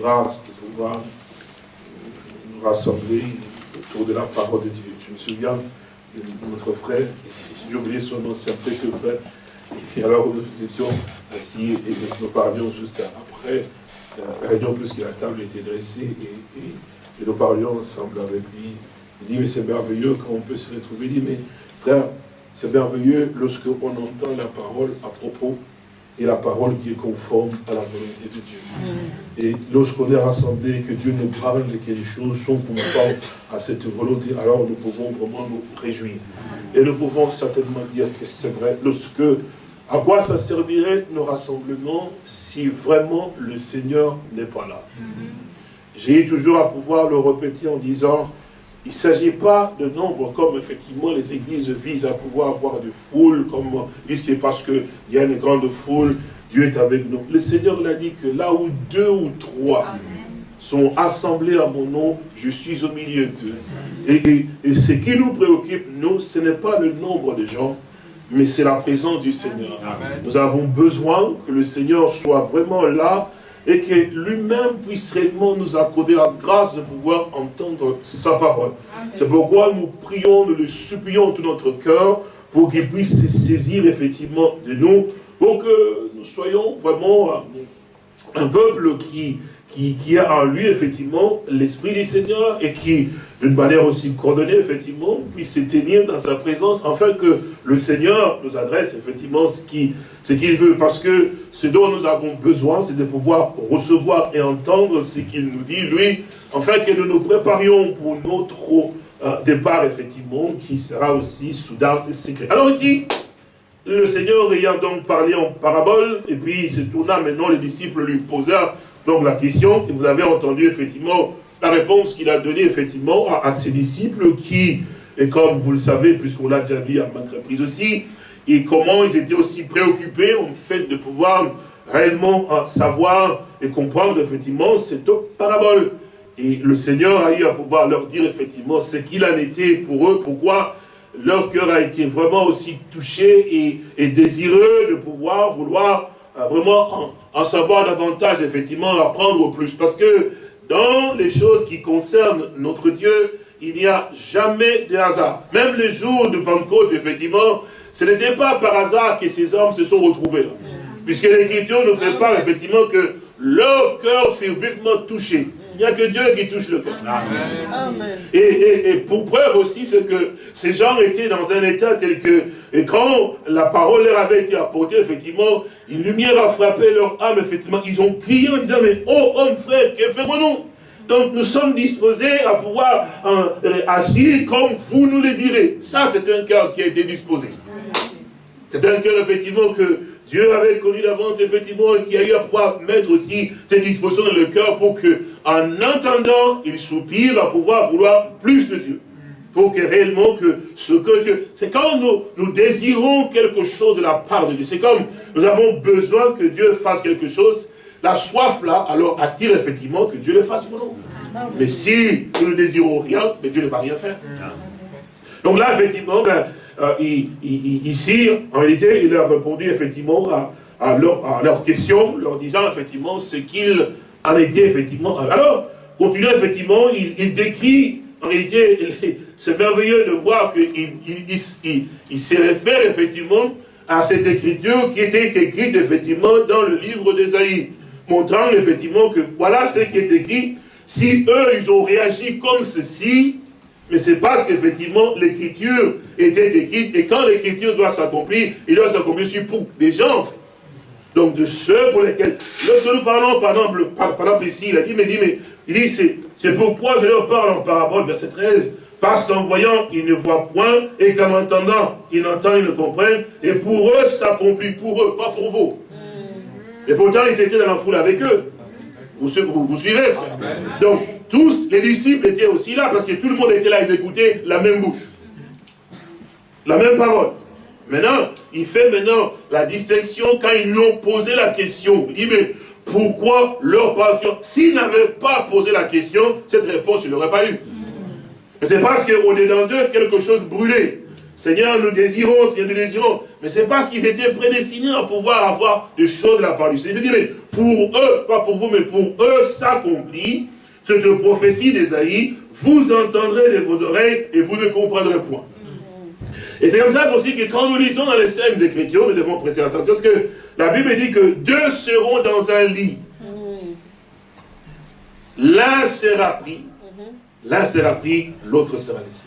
grâce de pouvoir nous rassembler autour de la parole de Dieu. Je me souviens de notre frère, j'ai oublié son nom, c'est que frère, et alors nous étions assis et nous parlions juste après, la réunion plus que la table était dressée et, nous parlions ensemble avec lui. Il dit, mais c'est merveilleux quand on peut se retrouver. Il dit, mais frère, c'est merveilleux lorsque on entend la parole à propos et la parole qui est conforme à la volonté de Dieu. Et lorsqu'on est rassemblé, que Dieu nous parle et que les choses sont conformes à cette volonté, alors nous pouvons vraiment nous réjouir. Et nous pouvons certainement dire que c'est vrai, lorsque, à quoi ça servirait nos rassemblements si vraiment le Seigneur n'est pas là? J'ai toujours à pouvoir le répéter en disant, il ne s'agit pas de nombre comme effectivement les églises visent à pouvoir avoir de foule, comme disent parce qu'il y a une grande foule, Dieu est avec nous. Le Seigneur l'a dit que là où deux ou trois sont assemblés à mon nom, je suis au milieu d'eux. Et, et, ce qui nous préoccupe, nous, ce n'est pas le nombre de gens, mais c'est la présence du Seigneur. Nous avons besoin que le Seigneur soit vraiment là et que lui-même puisse réellement nous accorder la grâce de pouvoir entendre sa parole. C'est pourquoi nous prions, nous le supplions tout notre cœur pour qu'il puisse se saisir effectivement de nous, pour que nous soyons vraiment un peuple qui qui, a en lui, effectivement, l'Esprit du Seigneur et qui, d'une manière aussi coordonnée, effectivement, puisse se tenir dans sa présence, afin que le Seigneur nous adresse, effectivement, ce qu'il ce qu'il veut. Parce que ce dont nous avons besoin, c'est de pouvoir recevoir et entendre ce qu'il nous dit, lui, afin que nous nous préparions pour notre euh, départ, effectivement, qui sera aussi soudain et secret. Alors ici, le Seigneur ayant donc parlé en parabole, et puis il se tourna maintenant, les disciples lui posèrent donc la question, vous avez entendu effectivement la réponse qu'il a donnée effectivement à, ses disciples qui, et comme vous le savez, puisqu'on l'a déjà vu à maintes reprises aussi, et comment ils étaient aussi préoccupés en fait de pouvoir réellement euh, savoir et comprendre effectivement cette parabole. Et le Seigneur a eu à pouvoir leur dire effectivement ce qu'il en était pour eux, pourquoi leur cœur a été vraiment aussi touché et, et désireux de pouvoir vouloir euh, vraiment en, savoir davantage, effectivement, apprendre au plus. Parce que dans les choses qui concernent notre Dieu, il n'y a jamais de hasard. Même le jour de Pentecôte, effectivement, ce n'était pas par hasard que ces hommes se sont retrouvés là. Puisque l'Écriture nous fait part, effectivement, que leur cœur fut vivement touché. Il n'y a que Dieu qui touche le cœur. Et, pour preuve aussi, c'est que ces gens étaient dans un état tel que, et quand la parole leur avait été apportée, effectivement, une lumière a frappé leur âme, effectivement. Ils ont crié en disant, mais oh homme frère, que ferons-nous? Donc nous sommes disposés à pouvoir euh, agir comme vous nous le direz. Ça, c'est un cœur qui a été disposé. C'est un cœur, effectivement, que Dieu avait connu d'avance, effectivement, et qui a eu à pouvoir mettre aussi cette disposition dans le cœur pour que, en entendant, il soupire à pouvoir vouloir plus de Dieu. Pour que réellement que ce que Dieu... C'est quand nous, nous désirons quelque chose de la part de Dieu. C'est comme nous avons besoin que Dieu fasse quelque chose. La soif là, alors attire effectivement que Dieu le fasse pour nous. Mais si nous ne désirons rien, mais Dieu ne va rien faire. Donc là, effectivement, ben, euh, ici, en réalité, il a répondu effectivement à, leurs leur questions, leur disant effectivement ce qu'il en était effectivement. Alors, continuant effectivement, il, décrit, en réalité, c'est merveilleux de voir qu'il il, il, se réfère effectivement à cette écriture qui était écrite effectivement dans le livre d'Ésaïe, montrant effectivement que voilà ce qui est écrit. Si eux, ils ont réagi comme ceci, mais c'est parce qu'effectivement, l'écriture était écrite, et quand l'écriture doit s'accomplir, il doit s'accomplir sur pour des gens. Donc de ceux pour lesquels, lorsque nous parlons, par exemple, par, exemple ici, il a dit, mais, dit, mais il dit, c'est pourquoi je leur parle en parabole, verset 13, parce qu'en voyant, ils ne voient point, et qu'en entendant, ils n'entendent, ils ne comprennent, et pour eux, ça s'accomplit, pour eux, pas pour vous. Et pourtant, ils étaient dans la foule avec eux. Vous, vous, vous suivez, frère Donc, tous les disciples étaient aussi là, parce que tout le monde était là, ils écoutaient la même bouche. La même parole. Maintenant, il fait maintenant la distinction quand ils lui ont posé la question. Il dit, mais pourquoi leur partir S'ils n'avaient pas posé la question, cette réponse, il n'aurait pas eu. C'est parce qu'au dedans d'eux, quelque chose brûlait. Seigneur, nous désirons, Seigneur, nous désirons. Mais c'est parce qu'ils étaient prédestinés à pouvoir avoir des choses de la part du Seigneur. Je dis, mais pour eux, pas pour vous, mais pour eux, s'accomplit cette prophétie d'Esaïe, vous entendrez de vos oreilles et vous ne comprendrez point. Et c'est comme ça aussi que quand nous lisons dans les scènes Écritures, nous devons prêter attention, parce que la Bible dit que deux seront dans un lit. L'un sera pris, l'un sera pris, l'autre sera laissé.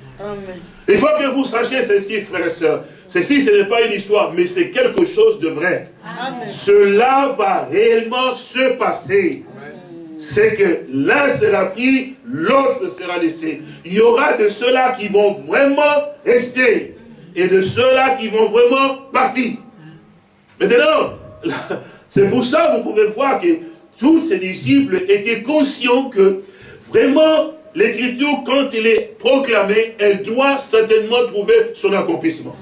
Il faut que vous sachiez ceci, frères et sœurs. Ceci, ce n'est pas une histoire, mais c'est quelque chose de vrai. Cela va réellement se passer. C'est que l'un sera pris, l'autre sera laissé. Il y aura de ceux-là qui vont vraiment rester et de ceux-là qui vont vraiment partir. Maintenant, c'est pour ça que vous pouvez voir que tous ces disciples étaient conscients que vraiment l'écriture, quand elle est proclamée, elle doit certainement trouver son accomplissement.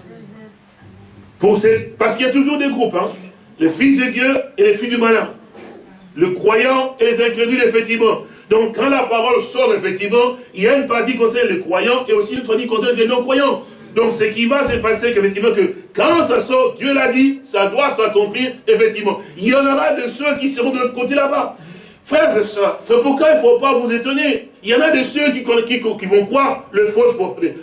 Parce qu'il y a toujours des groupes, hein. les fils de Dieu et les filles du malin, le croyant et les incrédules, effectivement. Donc quand la parole sort, effectivement, il y a une partie qui concerne les croyants et aussi une partie qui concerne les non-croyants. Donc ce qui va se passer, qu'effectivement, que quand ça sort, Dieu l'a dit, ça doit s'accomplir, effectivement. Il y en aura de ceux qui seront de l'autre côté là-bas. Frères et sœurs, c'est pourquoi il ne faut pas vous étonner. Il y en a de ceux qui, vont croire les fausses,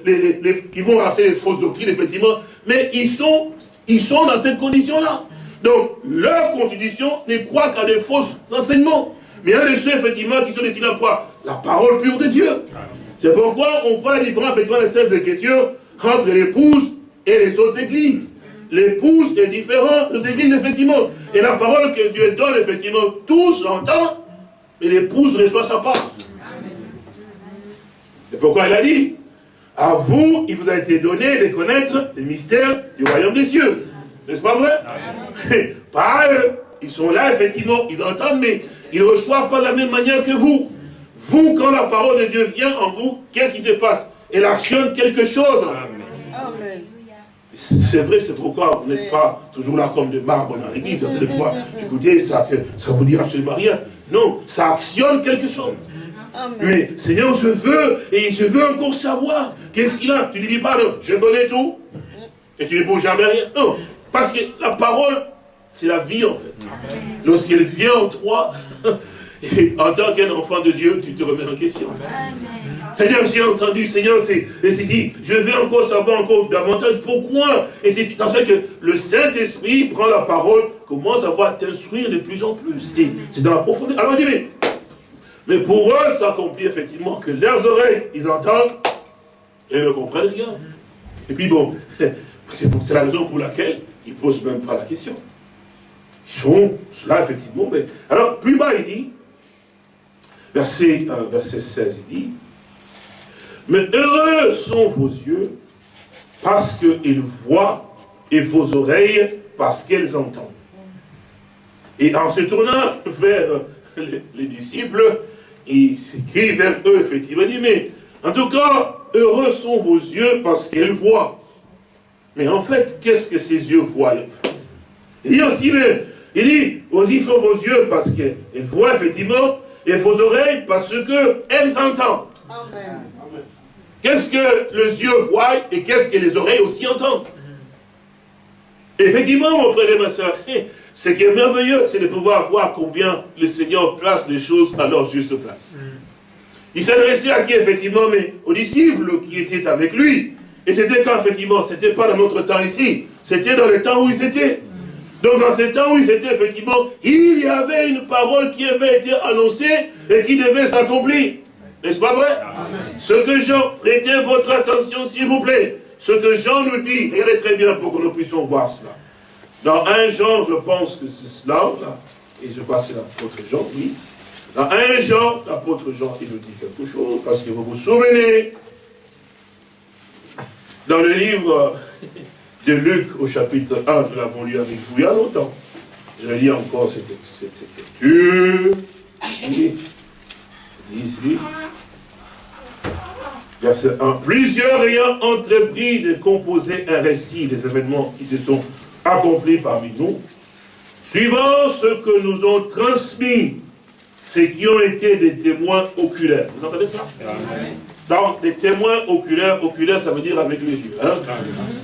les, qui vont les fausses doctrines, effectivement, mais ils sont, ils sont dans cette condition-là. Donc, leur constitution ne croit qu'à des faux enseignements. Mais il y a de ceux, effectivement, qui sont destinés à croire la parole pure de Dieu. C'est pourquoi on voit la différence, effectivement, les Saintes Écritures entre l'épouse et les autres églises. L'épouse est différente des églises, effectivement. Et la parole que Dieu donne, effectivement, tous l'entendent, mais l'épouse reçoit sa part. C'est pourquoi elle a dit, à vous, il vous a été donné de connaître les mystères du royaume des cieux. N'est-ce pas vrai? Pas eux. Ils sont là, effectivement, ils entendent, mais ils reçoivent pas de la même manière que vous. Vous, quand la parole de Dieu vient en vous, qu'est-ce qui se passe? Elle actionne quelque chose. Amen. C'est vrai, c'est pourquoi vous n'êtes pas toujours là comme de marbre dans l'église. Vous allez pouvoir écouter ça, que ça vous dit absolument rien. Non, ça actionne quelque chose. Mais Seigneur, je veux, et je veux encore savoir. Qu'est-ce qu'il a? Tu ne dis pas, non, je connais tout. Et tu ne bouges jamais rien. Non, parce que la parole, c'est la vie en fait. Lorsqu'elle vient en toi, en tant qu'un enfant de Dieu, tu te remets en question. Seigneur, j'ai entendu, Seigneur, c'est ceci. Je veux encore savoir encore davantage pourquoi. Et c'est parce que le Saint-Esprit prend la parole, commence à voir t'instruire de plus en plus. Et c'est dans la profondeur. Alors, il dit, mais, pour eux, ça accomplit effectivement que leurs oreilles, ils entendent et ne comprennent rien. Et puis bon, c'est la raison pour laquelle ils ne posent même pas la question. Ils sont cela, effectivement. Mais... Alors, plus bas, il dit, verset, euh, verset 16, il dit, mais heureux sont vos yeux parce qu'ils voient et vos oreilles parce qu'elles entendent. Et en se tournant vers les, disciples, il s'écrit vers eux, effectivement, il dit, mais en tout cas, heureux sont vos yeux parce qu'ils voient. Mais en fait, qu'est-ce que ces yeux voient en fait Il dit aussi, mais, il dit, aussi sont vos yeux parce qu'ils voient effectivement, et vos oreilles parce qu'elles entendent. Amen. Qu'est-ce que les yeux voient et qu'est-ce que les oreilles aussi entendent Effectivement, mon frère et ma soeur, ce qui est merveilleux, c'est de pouvoir voir combien le Seigneur place les choses à leur juste place. Il s'adressait à qui, effectivement, mais aux disciples qui étaient avec lui. Et c'était quand, effectivement, ce n'était pas dans notre temps ici, c'était dans le temps où ils étaient. Donc, dans ce temps où ils étaient, effectivement, il y avait une parole qui avait été annoncée et qui devait s'accomplir. N'est-ce pas vrai? Ce que Jean, prêtez votre attention s'il vous plaît. Ce que Jean nous dit, regardez très bien pour que nous puissions voir cela. Dans un Jean, je pense que c'est cela, et je crois que c'est l'apôtre Jean, oui. Dans un Jean, l'apôtre Jean, il nous dit quelque chose, parce que vous vous souvenez, dans le livre de Luc, au chapitre 1, nous l'avons lu avec vous il y a longtemps. Je lis encore cette, cette écriture. Ici. Verset 1. Plusieurs ayant entrepris de composer un récit des événements qui se sont accomplis parmi nous, suivant ce que nous ont transmis ceux qui ont été des témoins oculaires. Vous entendez ça? Donc, des témoins oculaires, oculaires, ça veut dire avec les yeux. Hein?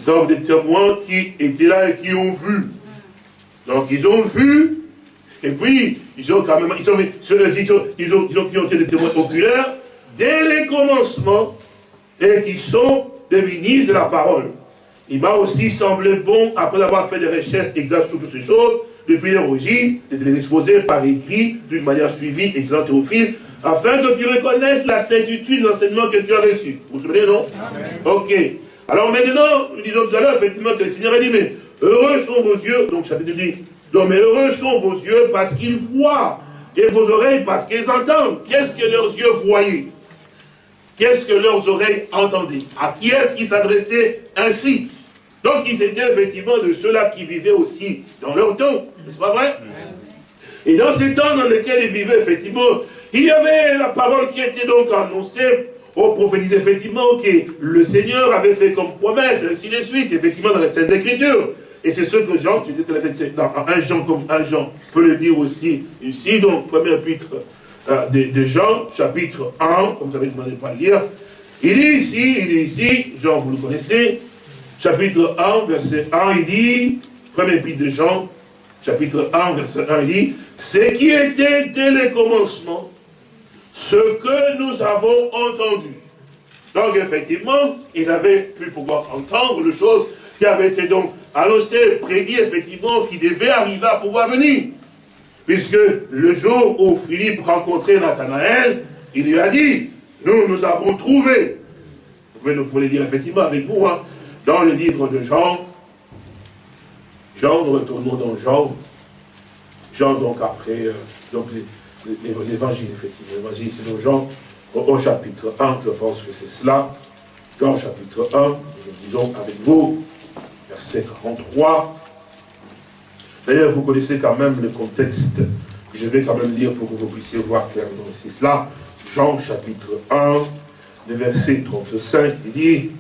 Donc, des témoins qui étaient là et qui ont vu. Donc, ils ont vu, et puis, ils ont quand même, ils ont, ils ont, ils ont, été des témoins oculaires dès les commencements, et qui sont des ministres de la parole. Il m'a aussi semblé bon, après avoir fait des recherches exactes sur toutes ces choses, depuis l'origine, de les exposer par écrit, d'une manière suivie, excellente au fil, afin que tu reconnaisses la certitude de l'enseignement que tu as reçu. Vous vous souvenez, non? Ok. Alors maintenant, nous disons tout à l'heure, effectivement, que le Seigneur a dit, mais heureux sont vos yeux, donc chapitre 10, donc mais heureux sont vos yeux parce qu'ils voient, et vos oreilles parce qu'ils entendent. Qu'est-ce que leurs yeux voyaient? Qu'est-ce que leurs oreilles entendaient? À qui est-ce qu'ils s'adressaient ainsi? Donc ils étaient effectivement de ceux-là qui vivaient aussi dans leur temps, n'est-ce pas vrai? Et dans ces temps dans lesquels ils vivaient, effectivement, il y avait la parole qui était donc annoncée au prophétisé, effectivement, que le Seigneur avait fait comme promesse, ainsi de suite, effectivement, dans les Saintes Écritures. Et c'est ce que Jean, j'étais dans un Jean comme un Jean, peut le dire aussi ici, donc, premier épître euh, de, Jean, chapitre 1, comme vous avez demandé pas lire. Il dit ici, il dit ici, Jean, vous le connaissez, chapitre 1, verset 1, il dit, premier épître de Jean, chapitre 1, verset 1, il dit, ce qui était dès le commencement, ce que nous avons entendu. Donc effectivement, il avait pu pouvoir entendre les choses qui avaient été donc annoncées, prédit effectivement, qui devaient arriver à pouvoir venir. Puisque le jour où Philippe rencontrait Nathanaël, il lui a dit, nous, nous avons trouvé. Vous pouvez, le dire effectivement avec vous, hein, dans le livre de Jean. Jean, nous retournons dans Jean. Jean, donc après, euh, donc l'évangile, effectivement. L'évangile, c'est dans Jean, au, chapitre 1, je pense que c'est cela. Jean, chapitre 1, nous disons avec vous, verset 43. D'ailleurs, vous connaissez quand même le contexte je vais quand même lire pour que vous puissiez voir clairement. C'est cela, Jean chapitre 1, le verset 35, il dit,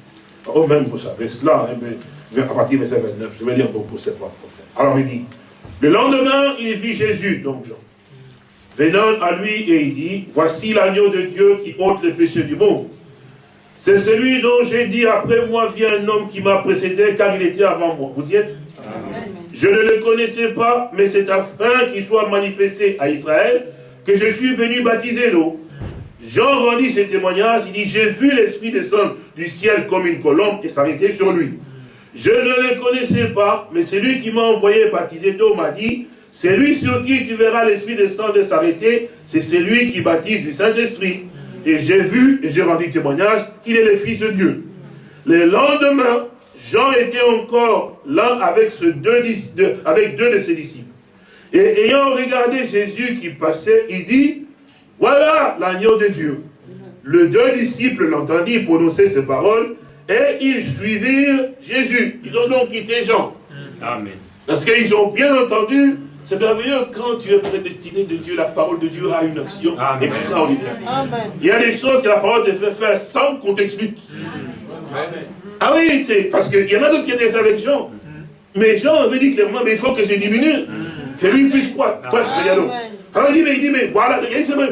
oh même vous savez cela, hein, mais à partir du verset 29, je vais lire pour poser pas Alors il dit, le lendemain, il vit Jésus, donc Jean, venant à lui et il dit, voici l'agneau de Dieu qui ôte le péché du monde. C'est celui dont j'ai dit, après moi vient un homme qui m'a précédé, car il était avant moi. Vous y êtes? Je ne le connaissais pas, mais c'est afin qu'il soit manifesté à Israël que je suis venu baptiser l'eau. Jean rendit ses témoignages, il dit, j'ai vu l'Esprit descendre du ciel comme une colombe et s'arrêter sur lui. Je ne le connaissais pas, mais celui qui m'a envoyé baptiser d'eau m'a dit, c'est lui sur qui tu verras l'Esprit descendre et s'arrêter, c'est celui qui baptise du Saint-Esprit. Et j'ai vu, et j'ai rendu témoignage, qu'il est le Fils de Dieu. Le lendemain, Jean était encore là avec, deux, de ses disciples. Et ayant regardé Jésus qui passait, il dit, voilà l'agneau de Dieu. Le deux disciples l'entendirent prononcer ces paroles et ils suivirent Jésus. Ils ont donc quitté Jean. Amen. Parce qu'ils ont bien entendu, c'est merveilleux quand tu es prédestiné de Dieu, la parole de Dieu a une action extraordinaire. Il y a des choses que la parole te fait faire sans qu'on t'explique. Amen. Ah oui, parce qu'il y en a d'autres qui étaient avec Jean. Mais Jean avait dit clairement, mais il faut que je diminue. Que lui puisse croire. Alors il dit, mais, il dit, mais voilà,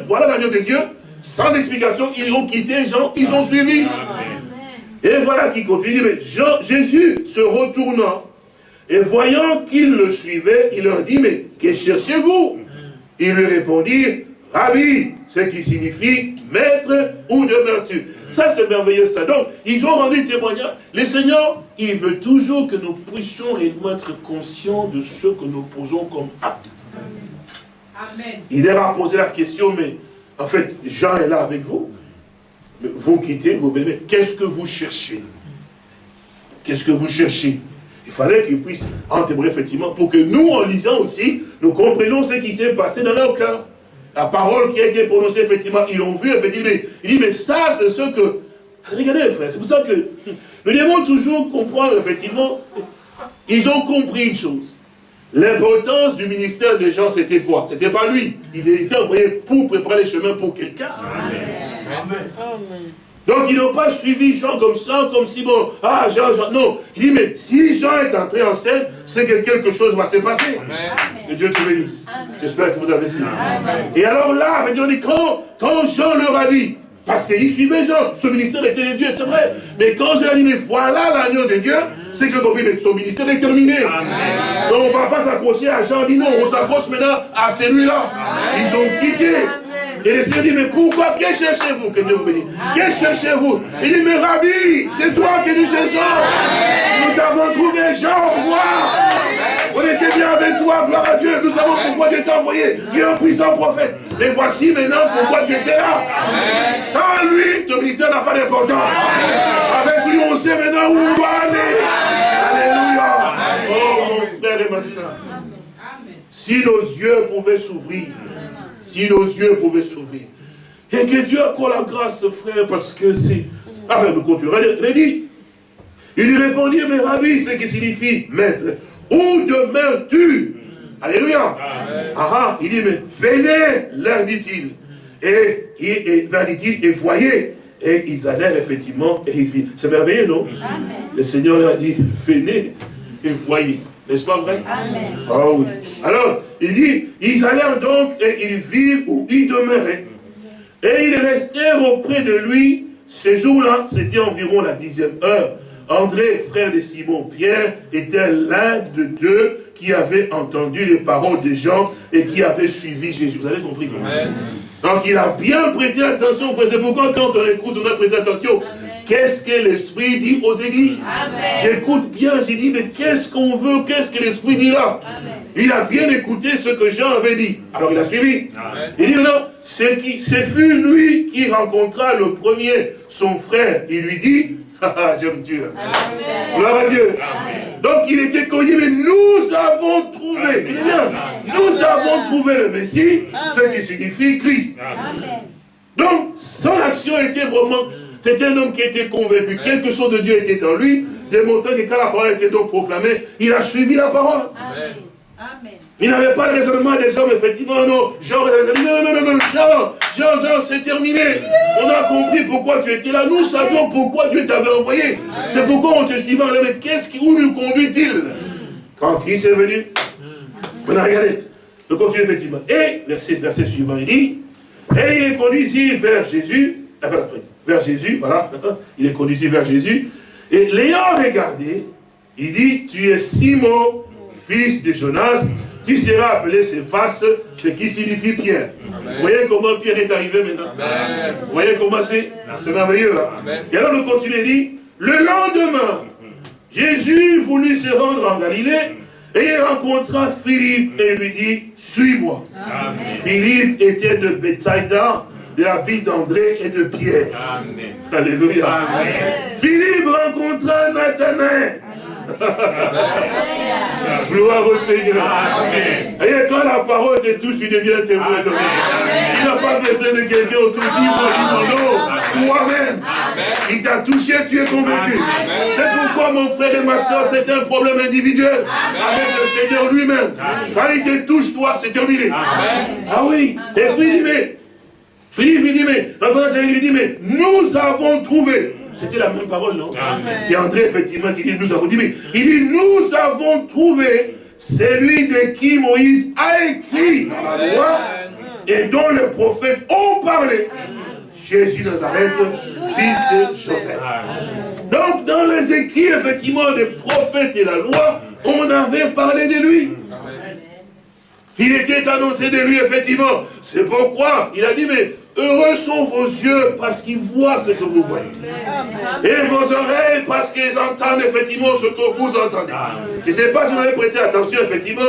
voilà l'agneau de Dieu. Sans explication, ils ont quitté Jean, ils ont suivi. Et voilà qui continue. Mais Jean, Jésus se retournant et voyant qu'ils le suivaient, il leur dit, mais que cherchez-vous? Ils lui répondirent, Rabbi, ce qui signifie maître ou demeures-tu? Ça, c'est merveilleux, ça. Donc, ils ont rendu témoignage. Le Seigneur, il veut toujours que nous puissions être conscients de ce que nous posons comme acte. Amen. Il leur a posé la question, mais en fait, Jean est là avec vous. Vous quittez, vous venez. Qu'est-ce que vous cherchez? Qu'est-ce que vous cherchez? Il fallait qu'il puisse en témoigner effectivement pour que nous, en lisant aussi, nous comprenions ce qui s'est passé dans leur cœur. La parole qui a été prononcée, effectivement, ils l'ont vu, effectivement. Il dit, mais ça, c'est ce que... Regardez, frère, c'est pour ça que nous devons toujours comprendre, effectivement, ils ont compris une chose. L'importance du ministère des gens, c'était quoi? C'était pas lui. Il était envoyé pour préparer les chemins pour quelqu'un. Amen. Donc ils n'ont pas suivi Jean comme ça, comme si bon, ah Jean, Jean, non. Il dit, mais si Jean est entré en scène, c'est que quelque chose va se passer. Que Dieu te bénisse. J'espère que vous avez suivi. Et alors là, on dit, quand, quand Jean leur a dit, Parce qu'il suivait Jean. Son ministère était de Dieu, c'est vrai. Mais quand je dit, mais voilà l'agneau de Dieu, c'est que j'ai compris, mais son ministère est terminé. Donc on ne va pas s'accrocher à Jean, dit non, on s'accroche maintenant à celui-là. Ils ont quitté. Et le Seigneur dit, mais pourquoi Que cherchez-vous Que Dieu vous bénisse. Que cherchez-vous Il dit, mais Rabbi, c'est toi que nous cherchons. Nous t'avons trouvé, Jean, au revoir. On était bien avec toi, gloire à Dieu. Nous savons pourquoi Dieu t'a envoyé. Tu es un puissant prophète. Mais voici maintenant pourquoi tu étais là. Sans lui, ton ministère n'a pas d'importance. Avec lui, on sait maintenant où on doit aller. Alléluia. Oh, mon frère et ma soeur. Si nos yeux pouvaient s'ouvrir, si nos yeux pouvaient s'ouvrir. Et que Dieu accorde la grâce, frère, parce que c'est... Ah, nous continuons. Il lui répondit, mais Rabbi, ce qui signifie maître, où demeures-tu Alléluia. Ah, ah, il dit, mais venez, leur dit-il. Et, et, dit-il, et voyez. Et ils allèrent effectivement, et ils C'est merveilleux, non? Le Seigneur leur a dit, venez et voyez. N'est-ce pas vrai? Amen. Ah oui. Alors, il dit, ils allèrent donc et ils virent où il demeurait. Et ils restèrent auprès de lui. Ce jour-là, c'était environ la dixième heure. André, frère de Simon-Pierre, était l'un de deux qui avaient entendu les paroles des gens et qui avaient suivi Jésus. Vous avez compris? Donc il a bien prêté attention. C'est pourquoi quand on écoute, on a prêté attention? Qu'est-ce que l'Esprit dit aux églises J'écoute bien, j'ai dit, mais qu'est-ce qu'on veut Qu'est-ce que l'Esprit dit là Il a bien écouté ce que Jean avait dit. Alors il a suivi. Il dit non, c'est fut lui qui rencontra le premier son frère. Il lui dit, ah, ah, j'aime Dieu. Gloire à Dieu. Donc il était connu, mais nous avons trouvé. bien, nous avons trouvé le Messie, ce qui signifie Christ. Donc, son action était vraiment c'était un homme qui était convaincu. Quelque chose de Dieu était en lui, démontrant que quand la parole était donc proclamée, il a suivi la parole. Amen. Il n'avait pas le raisonnement des hommes, effectivement, non. Jean, non, non, non, non, Jean, Jean, Jean, c'est terminé. On a compris pourquoi tu étais là. Nous savions pourquoi Dieu t'avait envoyé. C'est pourquoi on te suivait. Mais qu'est-ce qui, où nous conduit-il? Quand Christ est venu, on a regardé. On continue effectivement. Et, verset, verset suivant, il dit, et il est conduit ici vers Jésus, vers Jésus, voilà, il est conduit vers Jésus, et l'ayant regardé, il dit, tu es Simon, fils de Jonas, tu seras appelé Céphas, ce qui signifie Pierre. Vous voyez comment Pierre est arrivé maintenant Vous voyez comment c'est C'est merveilleux. Hein? Et alors le continue, il dit, le lendemain, Jésus voulut se rendre en Galilée, et il rencontra Philippe et lui dit, suis-moi. Philippe était de Bethsaida, de la vie d'André et de Pierre. Amen. Alléluia. Philippe rencontra Nathanaël. Gloire au Seigneur. Amen. Et quand la parole te touche, tu deviens témoin. Tu n'as pas besoin de quelqu'un autour de toi. Toi-même. Il t'a touché, tu es convaincu. C'est pourquoi mon frère et ma soeur, c'est un problème individuel avec le Seigneur lui-même. Quand il te touche, toi, c'est terminé. Ah oui. Et puis il dit, Philippe lui dit, mais, lui dit, mais nous avons trouvé. C'était la même parole, non? Et André, effectivement, qui dit, nous avons dit, mais il dit, nous avons trouvé celui de qui Moïse a écrit loi et dont les prophètes ont parlé. Jésus Nazareth, fils de Joseph. Donc, dans les écrits, effectivement, des prophètes et la loi, on avait parlé de lui. Il était annoncé de lui, effectivement. C'est pourquoi il a dit, mais heureux sont vos yeux parce qu'ils voient ce que vous voyez. Et vos oreilles parce qu'ils entendent effectivement ce que vous entendez. Je ne sais pas si vous avez prêté attention, effectivement.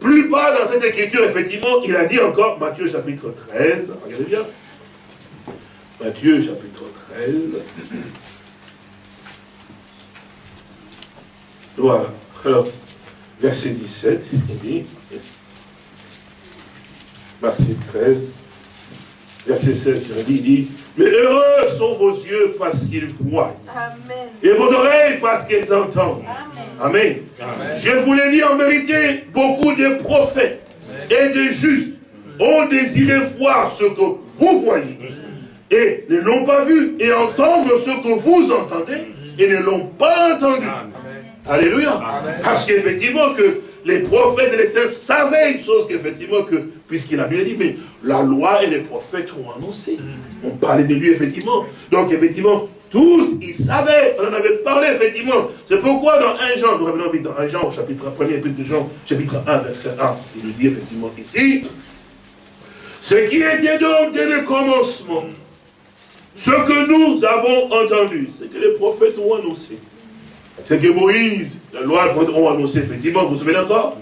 Plus bas dans cette écriture, effectivement, il a dit encore, Matthieu chapitre 13, regardez bien. Matthieu chapitre 13. Voilà. Alors, verset 17, il dit, verset 13, verset 16, il dit, mais heureux sont vos yeux parce qu'ils voient. Amen. Et vos oreilles parce qu'ils entendent. Amen. Je vous l'ai dit en vérité, beaucoup de prophètes et de justes ont désiré voir ce que vous voyez et ne l'ont pas vu et entendre ce que vous entendez et ne l'ont pas entendu. Alléluia. Parce qu'effectivement que les prophètes et les saints savaient une chose qu'effectivement, que, puisqu'il a bien dit, mais la loi et les prophètes ont annoncé. On parlait de lui, effectivement. Donc, effectivement, tous, ils savaient, on en avait parlé, effectivement. C'est pourquoi dans 1 Jean, nous revenons vite dans 1 Jean, au chapitre 1, premier de Jean, chapitre 1, verset 1, il nous dit effectivement ici, ce qui était donc dès le commencement, ce que nous avons entendu, c'est que les prophètes ont annoncé. C'est que Moïse, la loi, ont annoncé, effectivement, vous vous souvenez encore?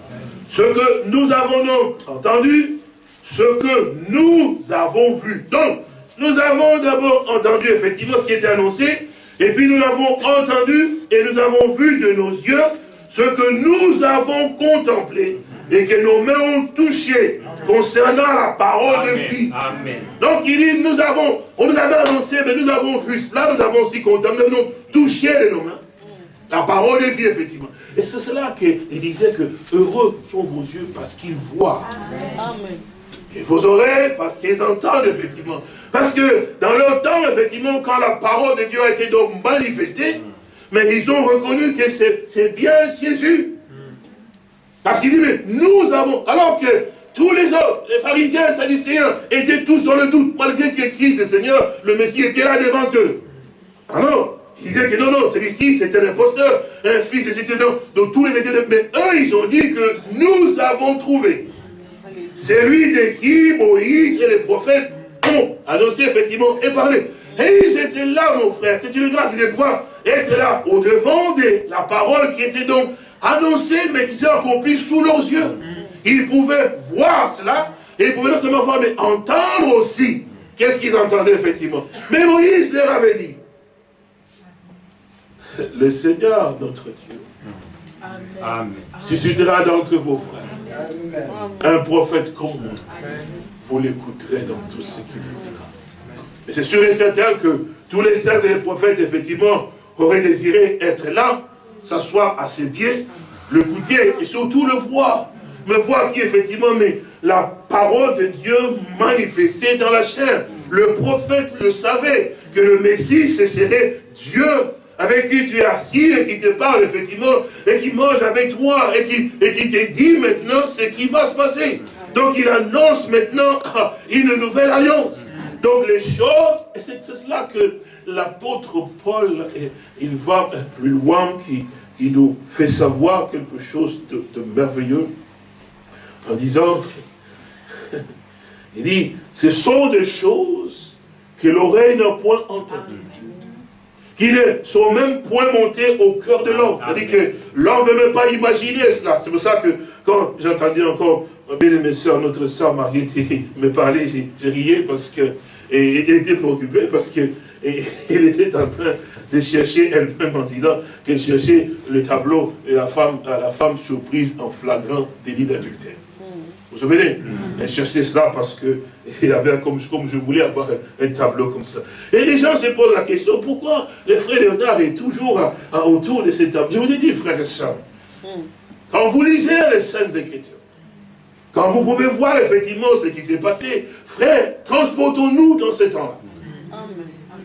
Ce que nous avons donc entendu, ce que nous avons vu. Donc, nous avons d'abord entendu effectivement ce qui était annoncé, et puis nous l'avons entendu et nous avons vu de nos yeux ce que nous avons contemplé et que nos mains ont touché concernant la parole de vie. Donc il dit, nous avons, on nous avait annoncé, mais nous avons vu cela, nous avons aussi contemplé, nous avons touché de nos mains. La parole de vie, effectivement. Et c'est cela qu'il disait que heureux sont vos yeux parce qu'ils voient. Amen. Et vos oreilles parce qu'ils entendent, effectivement. Parce que dans leur temps, effectivement, quand la parole de Dieu a été donc manifestée, mais ils ont reconnu que c'est bien Jésus. Parce qu'il dit, mais nous avons, alors que tous les autres, les pharisiens, les sadducéens, étaient tous dans le doute, malgré que Christ, le Seigneur, le Messie, était là devant eux. Alors, ils disaient que non, non, celui-ci, c'est un imposteur, un fils, etc. Donc tous les étaient... Mais eux, ils ont dit que nous avons trouvé celui de qui Moïse et les prophètes ont annoncé effectivement et parlé. Et ils étaient là, mon frère. C'est une grâce de pouvoir être là, au-devant de la parole qui était donc annoncée, mais qui s'est accomplie sous leurs yeux. Ils pouvaient voir cela, et ils pouvaient non seulement voir, mais entendre aussi. Qu'est-ce qu'ils entendaient effectivement? Mais Moïse leur avait dit, le Seigneur, notre Dieu, Amen. suscitera d'entre vos frères un prophète comme moi. Vous l'écouterez dans tout ce qu'il voudra. Et c'est sûr et certain que tous les saints et les prophètes, effectivement, auraient désiré être là, s'asseoir à ses pieds, l'écouter et surtout le voir. Me voir qui, effectivement, mais la parole de Dieu manifestée dans la chair. Le prophète le savait, que le Messie, ce serait Dieu avec qui tu es assis et qui te parle effectivement, et qui mange avec toi, et qui, et qui te dit maintenant ce qui va se passer. Donc il annonce maintenant une nouvelle alliance. Donc les choses, c'est cela que l'apôtre Paul, il va plus loin, qui, qui nous fait savoir quelque chose de, de merveilleux, en disant, il dit, ce sont des choses que l'oreille n'a point entendues qui ne sont même point montés au cœur de l'homme. C'est-à-dire que l'homme ne veut même pas imaginer cela. C'est pour ça que quand j'entendais encore bien mes soeurs, notre soeur Marie me parler, j'ai riais parce que, et, était préoccupée parce que elle était en train de chercher elle-même en disant qu'elle cherchait le tableau et la femme, la femme surprise en flagrant délit d'adultère. Vous vous souvenez mm. Elle cherchait cela parce que avait comme, comme je voulais avoir un, tableau comme ça. Et les gens se posent la question, pourquoi le frère Léonard est toujours autour de ces tableaux Je vous ai dit, frère et soeur, mm. quand vous lisez les Saintes Écritures, quand vous pouvez voir effectivement ce qui s'est passé, frère, transportons-nous dans ce temps-là.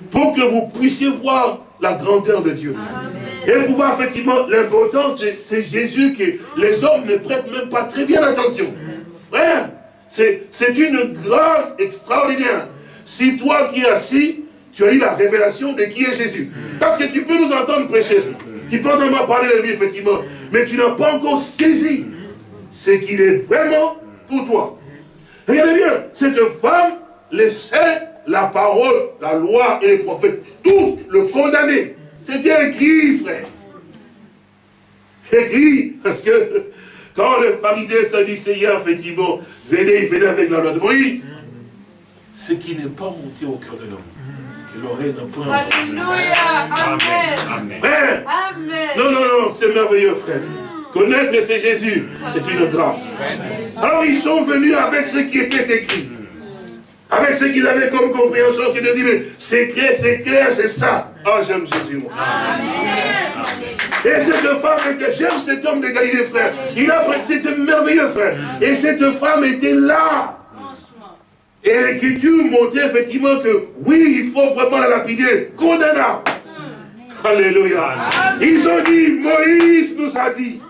Pour que vous puissiez voir la grandeur de Dieu. Et vous voir effectivement l'importance de ce Jésus que les hommes ne prêtent même pas très bien attention. Frère, c'est une grâce extraordinaire. Si toi qui es assis, tu as eu la révélation de qui est Jésus. Parce que tu peux nous entendre prêcher. Tu peux entendre parler de lui, effectivement. Mais tu n'as pas encore saisi ce qu'il est vraiment pour toi. Regardez bien, cette femme laissait la parole, la loi et les prophètes, tous le condamner. C'était écrit, frère. Écrit, parce que quand le pharisien sadducéen, effectivement, venait, il venait avec la loi de Moïse, ce qui n'est pas monté au cœur de l'homme, que l'oreille n'a point Alléluia, Amen. Amen. Amen. Non, non, non, c'est merveilleux, frère. Connaître c'est Jésus, c'est une grâce. Alors ils sont venus avec ce qui était écrit. Avec ce qu'ils avaient comme compréhension, c'est de dire, mais c'est clair, c'est clair, c'est ça. Oh, j'aime Jésus, moi. Amen. Et cette femme était, j'aime cet homme de Galilée, frère. Il a, c'était merveilleux, frère. Et cette femme était là. Et l'écriture montrait effectivement que oui, il faut vraiment la lapider, condamnable. Alléluia. Ils ont dit, Moïse nous a dit.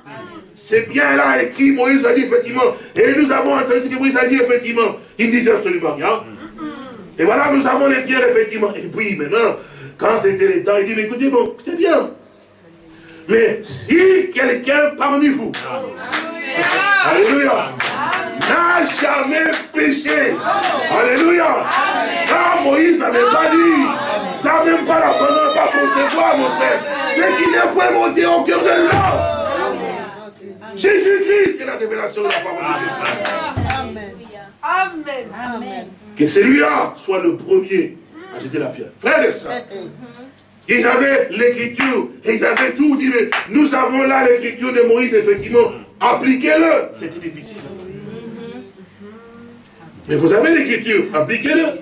c'est bien là écrit, Moïse a dit effectivement, et nous avons entendu ce que Moïse a dit effectivement. Il ne disait absolument rien. Et voilà, nous avons les pierres effectivement. Et puis maintenant, quand c'était le temps, il dit, mais écoutez, bon, c'est bien. Mais si quelqu'un parmi vous, Alléluia, n'a jamais péché, Alléluia, ça Moïse n'avait pas dit, ça même pas la pendant pas concevoir mon frère, c'est qu'il est point monté au cœur de l'homme. Jésus-Christ est la révélation de la parole de Dieu. Amen. Amen. Amen. Que celui-là soit le premier à jeter la pierre. Frère et sœurs, ils avaient l'écriture, ils avaient tout dit, mais nous avons là l'écriture de Moïse, effectivement, appliquez-le. C'était difficile. Mais vous avez l'écriture, appliquez-le.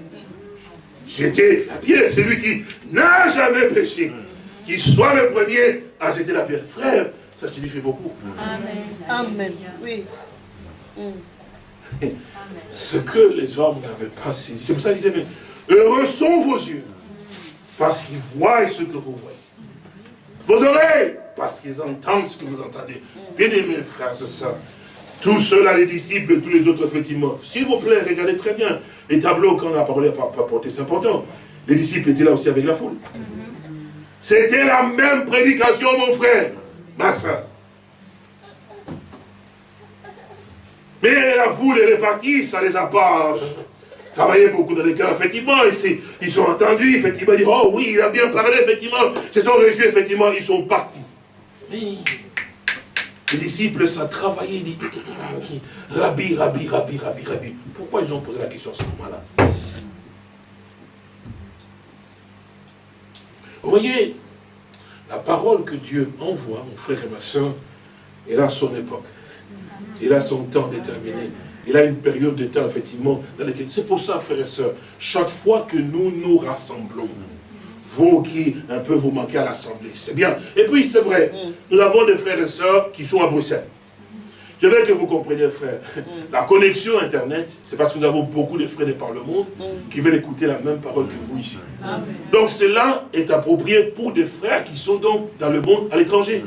Jeter la pierre, celui qui n'a jamais péché, qu'il soit le premier à jeter la pierre. Frère, ça signifie beaucoup. Amen. Amen. Oui. Ce que les hommes n'avaient pas saisi. C'est pour ça qu'ils disaient, mais heureux sont vos yeux, parce qu'ils voient ce que vous voyez. Vos oreilles, parce qu'ils entendent ce que vous entendez. Bien aimés frères et sœurs, tous ceux-là, les disciples, tous les autres, effectivement. S'il vous plaît, regardez très bien les tableaux qu'on a parlé, pas porté, c'est important. Les disciples étaient là aussi avec la foule. C'était la même prédication, mon frère, ma soeur. Mais la foule, est partie, ça les a pas travaillé beaucoup dans les cœurs, effectivement, ils, ils sont entendus, effectivement, ils disent, oh oui, il a bien parlé, effectivement, ils se sont réjouis, effectivement, ils sont partis. les disciples, ça a travaillé, ils disent, Rabbi, Rabbi, Rabbi, Rabbi, Rabbi. Pourquoi ils ont posé la question à ce moment-là? Vous voyez, la parole que Dieu envoie, mon frère et ma soeur, elle a son époque. Il a son temps déterminé. Il a une période de temps, effectivement, dans laquelle... C'est pour ça, frères et sœurs, chaque fois que nous nous rassemblons, vous qui un peu vous manquez à l'Assemblée, c'est bien. Et puis, c'est vrai, nous avons des frères et sœurs qui sont à Bruxelles. Je veux que vous compreniez, frère. La connexion Internet, c'est parce que nous avons beaucoup de frères de par le monde qui veulent écouter la même parole que vous ici. Donc cela est approprié pour des frères qui sont donc dans le monde à l'étranger.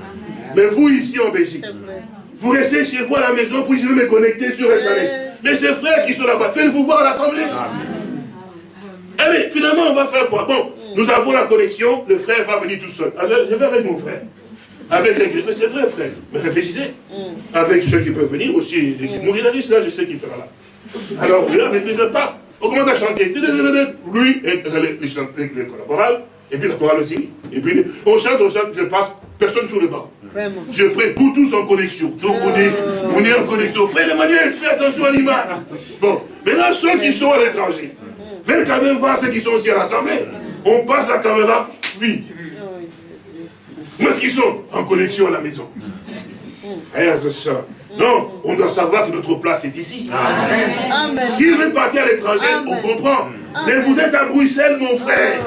Mais vous ici en Belgique, vous restez chez vous à la maison, puis je vais me connecter sur Internet. Mais ces frères qui sont là-bas, faites-vous voir à l'Assemblée. Allez, eh finalement, on va faire quoi? Bon, nous avons la connexion, le frère va venir tout seul. Je vais avec mon frère. Avec l'église. Mais c'est vrai, frère. Mais réfléchissez. Avec ceux qui peuvent venir aussi. Mourinadis, là, je sais qu'il sera là. Alors, là, ne pas. On commence à chanter. Lui et les collaborateurs. Et puis la chorale aussi. Et puis on chante, on chante, je passe, personne sur le banc. Je prie pour tous en connexion. Donc on est, on est en connexion. Frère Emmanuel, fais attention à l'image. Bon, maintenant ceux qui sont à l'étranger, faites quand même voir ceux qui sont aussi à l'Assemblée. On passe la caméra vite. Où est-ce qu'ils sont? En connexion à la maison. Frères et sœurs, non, on doit savoir que notre place est ici. S'il veut partir à l'étranger, on comprend. Mais vous êtes à Bruxelles, mon frère.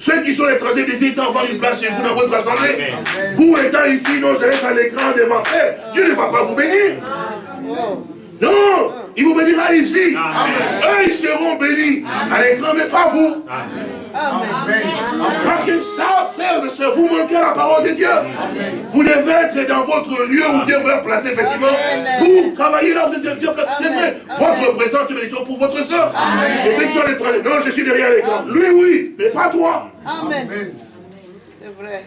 Ceux qui sont étrangers désirent avoir une place chez vous dans votre assemblée. Vous étant ici, non, je reste à l'écran de ma frère. Dieu ne va pas vous bénir. Non, il vous bénira ici. Eux, ils seront bénis à l'écran, mais pas vous. Amen. Parce que ça, frères et sœurs, vous manquez à la parole de Dieu. Vous devez être dans votre lieu où Dieu veut placer, effectivement, pour travailler là où Dieu C'est vrai, votre présence est bénédiction pour votre soeur. Et ceux qui sont non, je suis derrière l'écran. Lui, oui, mais pas toi. Amen. C'est vrai.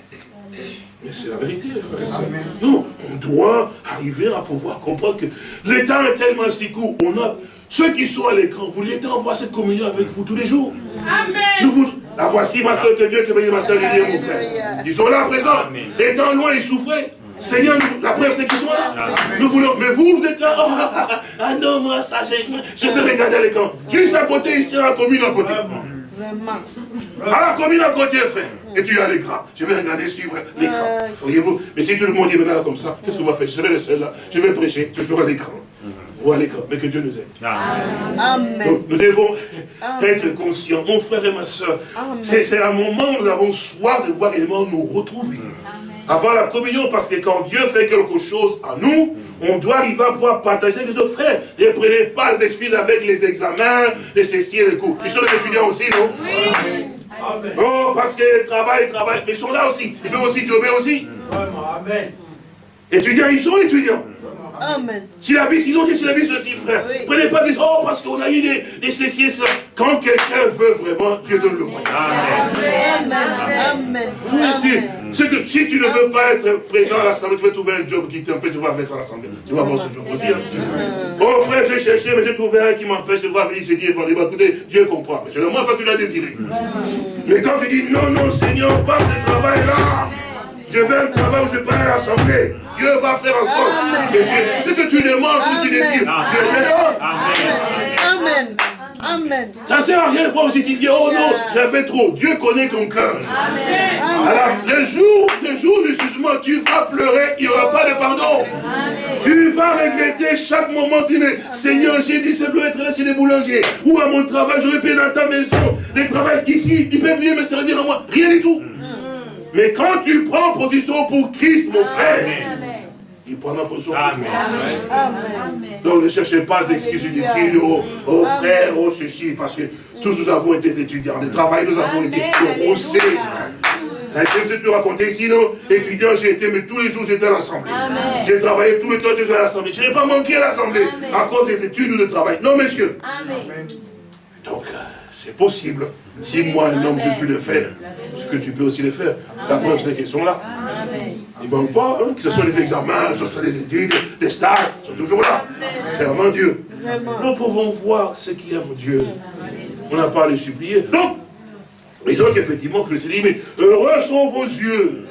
Mais c'est la vérité, frère. Non, on doit arriver à pouvoir comprendre que le temps est tellement si court. On a ceux qui sont à l'écran, vous voulez avoir cette communion avec vous tous les jours? Amen. Nous la voici, ma soeur, que Dieu te bénisse, ma soeur Lydia, mon frère. Ils sont là présents. Étant loin, ils souffraient. Seigneur, la preuve, c'est qu'ils sont là. Nous voulons, mais vous, vous êtes là. Oh, ah, ah, ah non, moi, ça, je vais regarder à l'écran. Juste à côté, ici, à la commune à côté. Vraiment. À la commune à côté, frère. Et tu es à l'écran. Je vais regarder, suivre l'écran. Voyez-vous Mais si tout le monde est maintenant là comme ça, qu'est-ce qu'on va faire? Je serai le seul là. Je vais prêcher. Tu seras à l'écran à l'écran, mais que Dieu nous aide. Amen. nous devons être conscients, mon frère et ma soeur, c'est un moment où nous avons soif de voir réellement nous retrouver. Avant la communion, parce que quand Dieu fait quelque chose à nous, on doit arriver à pouvoir partager avec nos frères. Ne prenez pas les excuses avec les examens, les ceci et les coups. Ils sont les étudiants aussi, non? Oui. Non, parce qu'ils travaillent, travaillent, mais ils sont là aussi. Ils peuvent aussi jobber aussi. Amen. Étudiants, ils sont étudiants. Amen. Si la ils ont dit si la aussi, frère. Prenez pas des oh, parce qu'on a eu des, des ceci ça. Quand quelqu'un veut vraiment, Dieu donne le moyen. Amen. Amen. Amen. C'est que si tu ne veux pas être présent à l'Assemblée, tu vas trouver un job qui t'empêche de voir être à l'Assemblée. Tu vas voir ce job aussi. Hein. Oh frère, j'ai cherché, mais j'ai trouvé un qui m'empêche de voir venir. J'ai dit, écoutez, Dieu comprend. Mais c'est le parce que tu l'as désiré. Mais quand tu dis, non, non, Seigneur, pas ce travail-là. Je veux un travail où je peux à l'Assemblée. Dieu va faire en sorte que ce que tu demandes, ce que tu désires, Dieu te donne. Amen. Amen. Ça ne sert à rien de justifier. Oh non, j'avais trop. Dieu connaît ton cœur. Amen. Alors, le jour, le jour du jugement, tu vas pleurer, il n'y aura pas de pardon. Tu vas regretter chaque moment. Tu dis, Seigneur, j'ai dit ce doit être là chez les boulangers. Ou à mon travail, j'aurais pu dans ta maison. Les travail ici, ils peuvent mieux me servir à moi. Rien du tout. Mais quand tu prends position pour Christ, mon frère, il prend la position pour Christ. Donc ne cherchez pas d'excuses inutiles aux, aux frères, aux ceci, parce que tous nous avons été étudiants. Le travail, nous avons été on sait, frère. Je vous ai toujours raconté ici, non Étudiant, j'ai été, mais tous les jours j'étais à l'Assemblée. J'ai travaillé tout le temps, j'étais à l'Assemblée. Je n'ai pas manqué à l'Assemblée à cause des études ou de travail. Non, monsieur. Donc, euh, c'est possible. Si moi, un homme, je peux le faire, ce que tu peux aussi le faire. La preuve, c'est qu'ils sont là. Ils ne manquent pas, hein, que ce soit les examens, que ce soit les études, des stages, ils sont toujours là. Servant Dieu. Nous pouvons voir ce qui aime Dieu. On n'a pas à les supplier. Non Et donc, effectivement, Christ dit, mais heureux sont vos yeux,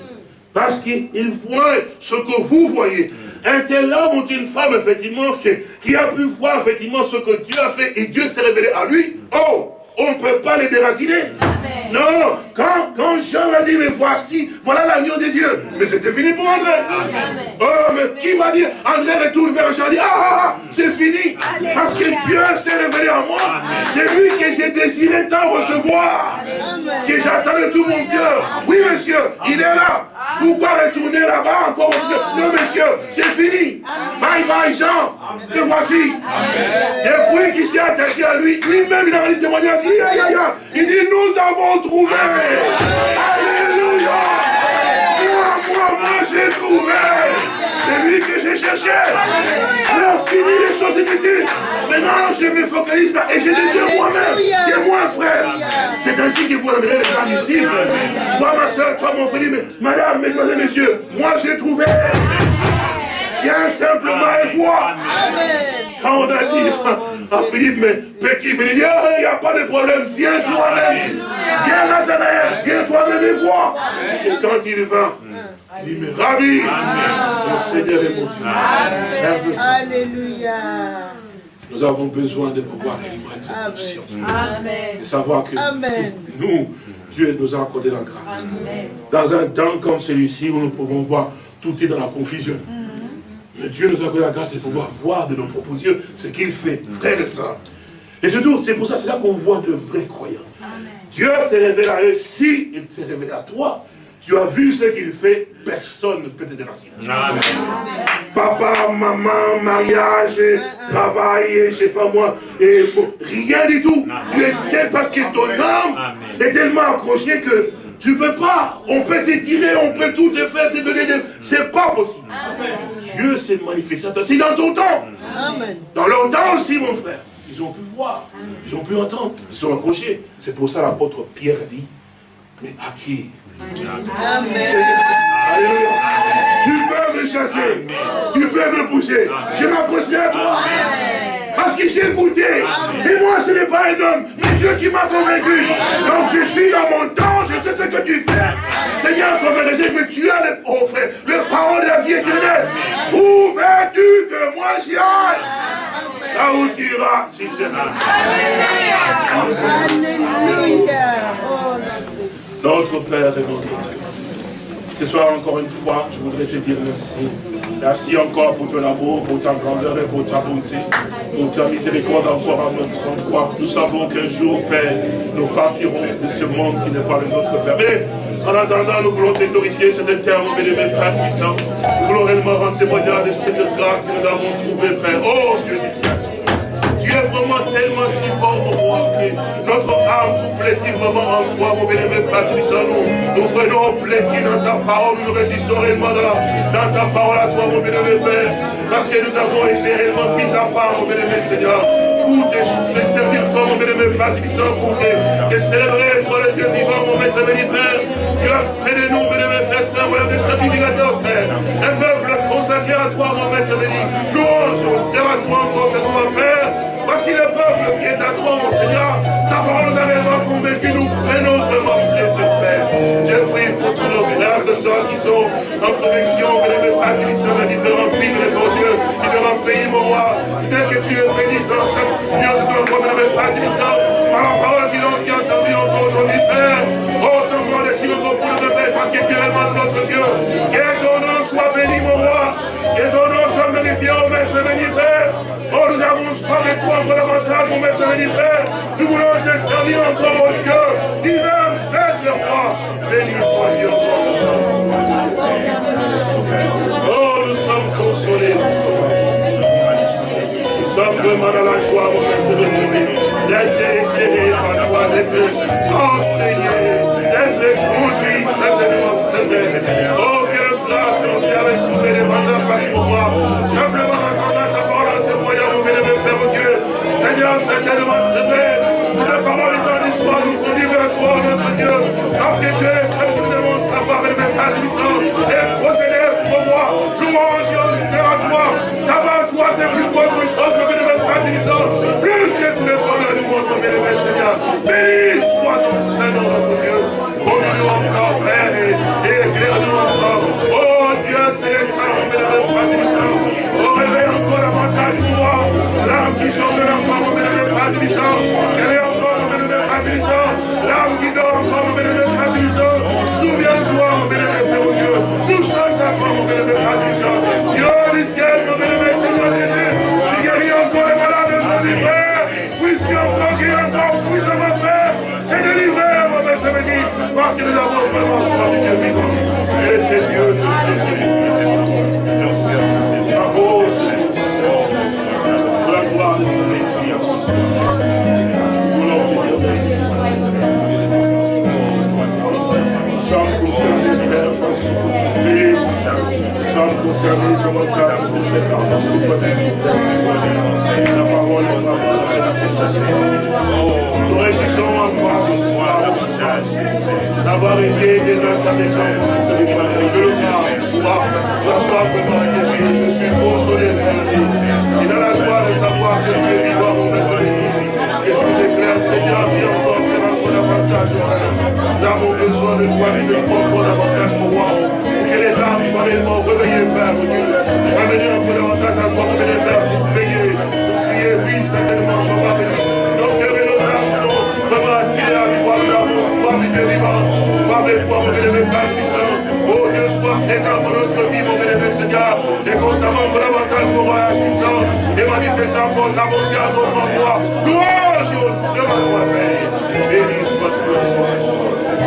parce qu'ils voient ce que vous voyez. Un tel homme ou une femme, effectivement, qui, qui, a pu voir, effectivement, ce que Dieu a fait, et Dieu s'est révélé à lui. Oh on ne peut pas les déraciner. Non, quand, quand Jean a dit, mais voici, voilà l'agneau de Dieu. Mais c'était fini pour André. Oh, mais qui va dire, André retourne vers Jean dit, ah, ah, ah c'est fini. Parce que Dieu s'est révélé en moi. C'est lui que j'ai désiré tant recevoir. Que j'attends de tout mon cœur. Oui, monsieur, il est là. Pourquoi retourner là-bas encore Non, monsieur, c'est fini. Bye bye, Jean. Le voici. Depuis qu'il s'est attaché à lui, lui-même, il a dit témoignage. Il dit, nous avons trouvé. Alléluia. Moi, moi, moi, j'ai trouvé. C'est lui que j'ai cherché. Alors, fini les choses inutiles. Maintenant, je me focalise et je deviens moi-même. Témoin, frère? C'est ainsi qu'il faut amener les âmes ici, frère. Toi, ma soeur, toi, mon frère, madame, mesdemoiselles, messieurs, moi, j'ai trouvé. Viens simplement et vois. Quand on a dit à Philippe, mais petit, Philippe il n'y a pas de problème, viens toi-même. Viens Nathanaël, viens toi-même et vois. Et quand il vint, il dit, mais Rabbi, mon Seigneur et mon Dieu. Alléluia. Nous avons besoin de pouvoir être conscients. De savoir que nous, Dieu nous a accordé la grâce. Dans un temps comme celui-ci où nous pouvons voir tout est dans la confusion. Mais Dieu nous a donné la grâce de pouvoir voir de nos propres yeux ce qu'il fait, frères et sœurs. Et surtout, c'est pour ça, c'est là qu'on voit de vrais croyants. Dieu s'est révélé à eux. Si il s'est révélé à toi, tu as vu ce qu'il fait, personne ne peut te déraciner. Papa, maman, mariage, travail, je sais pas moi, et rien du tout. Tu es tel parce que ton âme est tellement accrochée que tu ne peux pas. On peut t'étirer, on peut tout te faire, te donner des... C'est pas possible. Dieu s'est manifesté C'est dans ton temps. Dans leur temps aussi, mon frère. Ils ont pu voir. Ils ont pu entendre. Ils sont accrochés. C'est pour ça l'apôtre Pierre a dit, mais à qui? Amen. Alléluia. Tu peux me chasser. Tu peux me pousser. Je m'approcherai à toi. Parce que j'ai écouté. Et moi, ce n'est pas un homme, mais Dieu qui m'a convaincu. Donc je suis dans mon temps, je sais ce que tu fais. Seigneur, comme je mais tu as le, oh frère, le parole de la vie éternelle. Où veux-tu que moi j'y aille? Là où tu iras, j'y serai. Alléluia. Notre Père et notre ce soir, encore une fois, je voudrais te dire merci. Merci encore pour ton amour, pour ta grandeur et pour ta bonté, pour ta miséricorde encore à notre endroit. Nous savons qu'un jour, Père, nous partirons de ce monde qui n'est pas le nôtre, Père. Mais, en attendant, nous voulons te glorifier cet terme, mes frères puissants. Nous voulons réellement rendre témoignage de cette grâce que nous avons trouvée, Père. Oh, Dieu du ciel. Vraiment tellement si bon, mon roi, que notre âme trouve plaisir vraiment en toi, mon bien-aimé Père nous. Nous prenons plaisir dans ta parole, nous résistons réellement dans, ta parole à toi, mon bien-aimé Père, parce que nous avons été réellement mis à part, mon bien-aimé Seigneur pour te, servir comme mon bien-aimé Père pour te, te célébrer, toi le Dieu vivant, mon maître béni Père. Tu as fait de nous, bien-aimé Père Saint, voilà des sacrificateurs, Père. Un peuple consacré à toi, mon maître béni. Louange, à toi encore ce soir, Père. Voici le peuple qui est à toi, mon Seigneur. Ta parole nous a réellement convaincu, nous prenons vraiment plaisir, Père. Je prie pour tous nos frères ce soir qui sont en connexion, bien-aimé Père, qui sont dans différents pays, mon Dieu, différents pays, mon roi. Tel que tu les bénisses dans chaque Seigneur, je te le promets, même pas par la parole qu'ils ont aussi entendue encore aujourd'hui, Père. Oh, ton grand déchire beaucoup de Père, parce que tu es réellement notre Dieu. Soit béni, mon roi. Que ton nom soit magnifié, mon maître béni, Père. Oh, nous avons soif de toi encore davantage, mon maître béni, Père. Nous voulons te servir encore, au Dieu. Divin, maître roi. Béni soit Dieu. Oh, nous sommes consolés sommes vraiment dans la joie, mon maître de d'être éclairé par toi, d'être enseigné, d'être conduit certainement Seigneur. Oh, mon Dieu, avec les mandats face pour moi. Simplement entendant ta parole en mon bien-aimé Père, Dieu. Seigneur, certainement Seigneur, que la parole étant d'histoire nous conduit vers toi, notre Dieu. Parce que tu es le seul qui demande d'avoir avec mes frères et procéder pour moi. Louange et honneur à toi. D'abord, toi, c'est plus que chose, ne pas Plus que tous les bonheurs du monde, mon Nous réjouissons encore ce soir d'avoir été des notre maison de le voir, pouvoir la soif Je suis consolé, Et dans la joie de savoir que es vivant, et Seigneur, viens encore faire encore davantage. Nous besoin de toi, es encore davantage pour moi que réellement réveillées, Père, davantage à toi, Père, pour prier, oui, certainement, sois béni. Âmes sont vraiment Dieu vivant, soif de toi, mon bien-aimé Père puissant. Oh Dieu, sois présent notre vie, mon bien-aimé Seigneur, et constamment davantage mon voyage puissant, et manifestant encore ta bonté à notre endroit. Honneur à toi, Père. Béni soit-tu, Merci.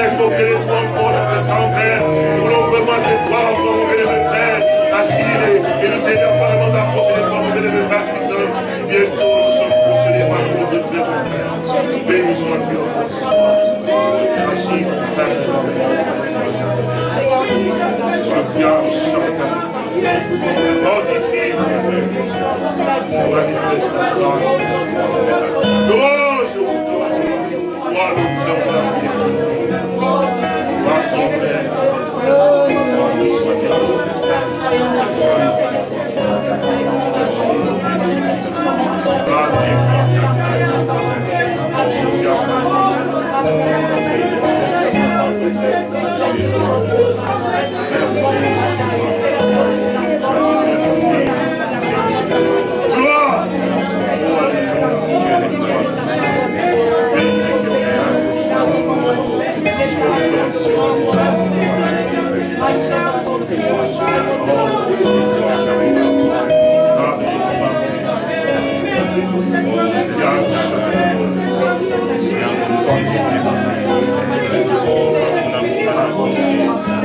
Père, Dieu, sont, Dieu, à toi Dieu, Dieu, encore dans. Nous voulons vraiment te voir encore, mon bénévole agir et nous aider à parler approcher de toi, mon bénévole Père Bienvenue, Bientôt, nous sommes parce que devons faire Père. Béni sois-tu encore ce soir. Agis. Sois bien, chante. Yes.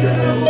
to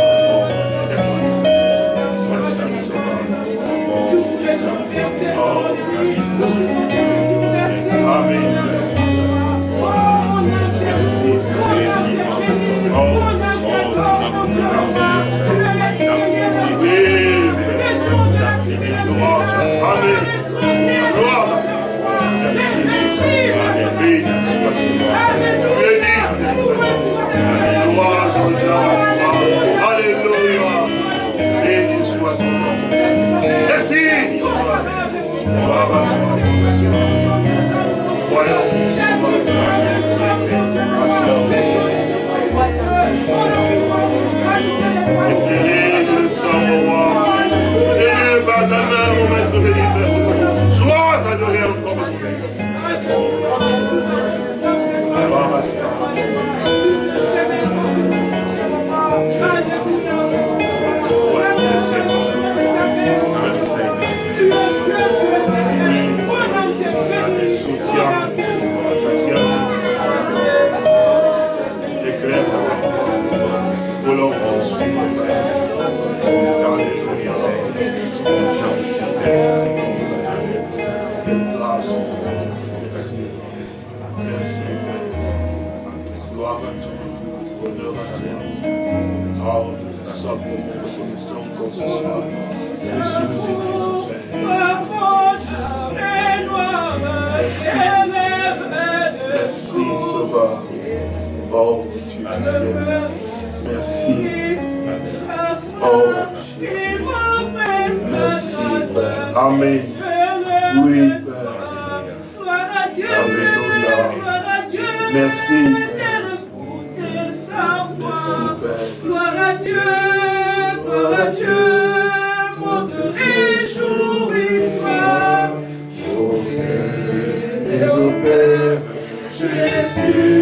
Oh Dieu du ciel, merci. Oh Jésus, merci Père. Amen. Oui Père. Alléluia. Merci Père. Merci Père. à Dieu, gloire à Dieu. Jésus.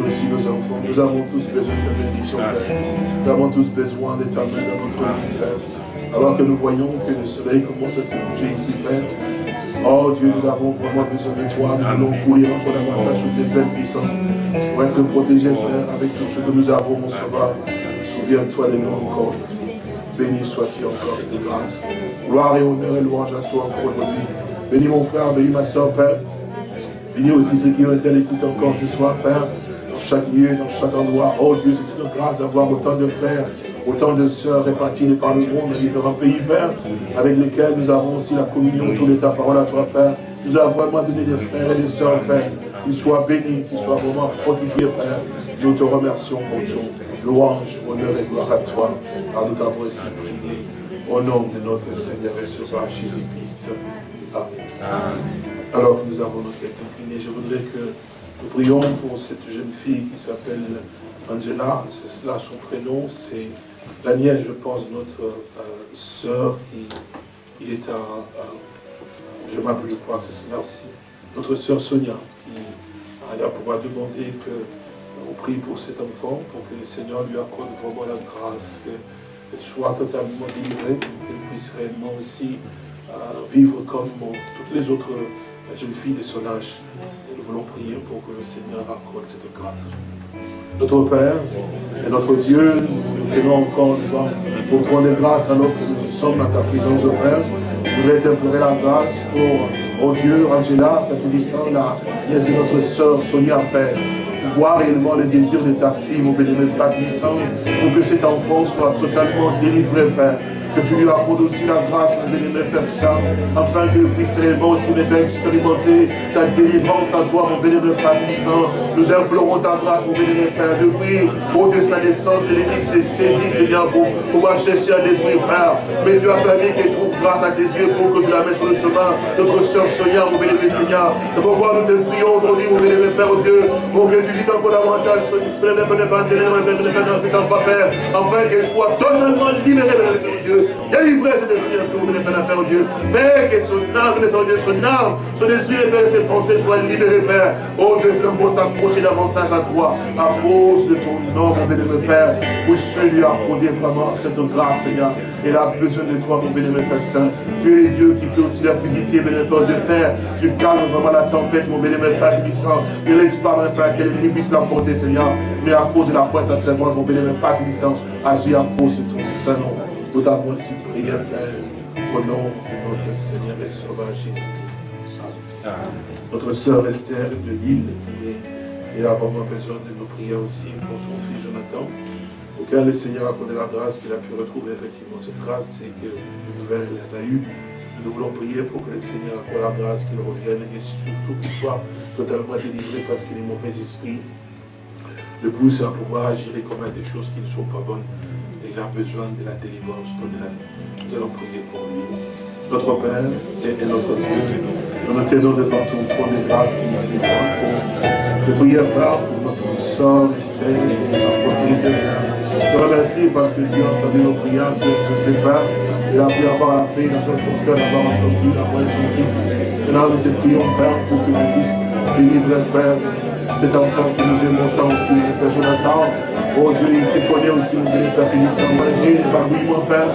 Aussi nos enfants. Nous avons tous besoin de ta bénédiction, Père. Nous avons tous besoin de ta dans notre vie, Père. Alors que nous voyons que le soleil commence à se bouger ici, Père. Oh Dieu, nous avons vraiment besoin de toi. Nous allons courir encore davantage sur tes ailes puissantes pour être protégés, Père, avec tout ce que nous avons, mon sauveur. Souviens-toi de nous encore. Béni sois-tu encore de grâce. Gloire et honneur et louange à toi encore aujourd'hui. Bénis mon frère, bénis ma soeur, Père. Bénis aussi ceux qui ont été à l'écoute encore ce soir, Père chaque lieu, dans chaque endroit. Oh Dieu, c'est une grâce d'avoir autant de frères, autant de sœurs répartis par le monde, dans différents pays, Père, avec lesquels nous avons aussi la communion autour de ta parole à toi, Père. Nous avons vraiment donné des frères et des sœurs, Père, qu'ils soient bénis, qu'ils soient vraiment fortifiés, Père. Nous te remercions pour tout. Louange, honneur et gloire à toi, car nous t'avons ainsi prié. Au nom de notre Seigneur et Sauveur Jésus-Christ. Amen. Alors que nous avons notre tête inclinée, je voudrais que nous prions pour cette jeune fille qui s'appelle Angela, c'est cela son prénom, c'est Daniel, je pense, notre euh, sœur qui, est à, je m'appelle, je crois c'est cela aussi, notre sœur Sonia, qui va pouvoir demander que on prie pour cet enfant, pour que le Seigneur lui accorde vraiment la grâce, qu'elle soit totalement délivrée, qu'elle puisse réellement aussi euh, vivre comme toutes les autres jeunes filles de son âge nous voulons prier pour que le Seigneur accorde cette grâce. Notre Père et notre Dieu, nous tenons encore une fois pour des grâces alors que nous sommes à ta présence, Père. Nous voulons t'implorer la grâce pour, oh Dieu, Angela, Catherine, la de notre sœur Sonia, Père voir réellement les désirs de ta fille, mon bénémoine Père pour que cet enfant soit totalement délivré, Père que tu lui accordes aussi la grâce, mon bénémoine Père Saint, afin qu'il puisse réellement aussi Père expérimenter ta délivrance à toi, mon bénémoine Père Saint. Nous implorons ta grâce, mon bénémoine Père, depuis, oh Dieu, sa naissance, l'Église s'est saisie, Seigneur, pour pouvoir chercher à détruire, Père. Mais tu as permis qu'elle trouve grâce à tes yeux pour que tu la mettes sur le chemin. Notre sœur Sonia, mon bénémoine Seigneur, de pouvoir nous te prions aujourd'hui, mon bénémoine Père, oh Dieu, pour que tu dis encore davantage sur le dans cet Père, afin qu'elle soit totalement libérée, de Dieu. Délivrez cet esprit de Père, Père Dieu. Mais que son âme, Dieu, son âme, son esprit, Père, ses pensées soient libérées, Père. Oh Dieu, que faut s'approcher davantage à toi, à cause de ton nom, mon bénémoine Père, pour celui accorder vraiment cette grâce, Seigneur. Il a besoin de toi, mon bénémoine Père Saint. Tu es Dieu qui peut aussi la visiter, bénémoine Dieu Père. Tu calmes vraiment la tempête, mon bénémoine Père Tibissant. Ne laisse pas, mon Père, que l'ennemi puisse l'emporter, Seigneur. Mais à cause de la foi de ta servante, mon bénémoine Père Tibissant, agis à cause de ton saint nom. Nous t'avons ainsi prié, Père, au nom de notre Seigneur et Sauveur Jésus-Christ. Notre sœur Esther de Lille, elle a vraiment besoin de nos prières aussi pour son fils Jonathan, auquel le Seigneur a accordé la grâce qu'il a pu retrouver effectivement cette grâce, c'est que les nouvelles les a eues. Nous voulons prier pour que le Seigneur accorde la grâce qu'il revienne et surtout qu'il soit totalement délivré parce qu'il est mauvais esprit. Le plus, c'est à pouvoir agir et commettre des choses qui ne sont pas bonnes il a besoin de la délivrance totale. Nous allons prier pour lui. Notre Père et notre Dieu, nous nous tenons devant ton trône de grâce qui nous Je prie, Père, pour notre sort, Esther, et sa prospérité. Je te remercie parce que tu as entendu nos prières, Dieu se sépare. Il a pu avoir la paix dans son cœur d'avoir entendu la voix de son Fils. Maintenant, nous te prions, Père, pour que nous puissions délivrer, Père, cet enfant que nous aimons tant aussi, Père Jonathan. Oh Dieu, il te connaît aussi, mon Dieu, Père finissant. Dieu, il va mon Père.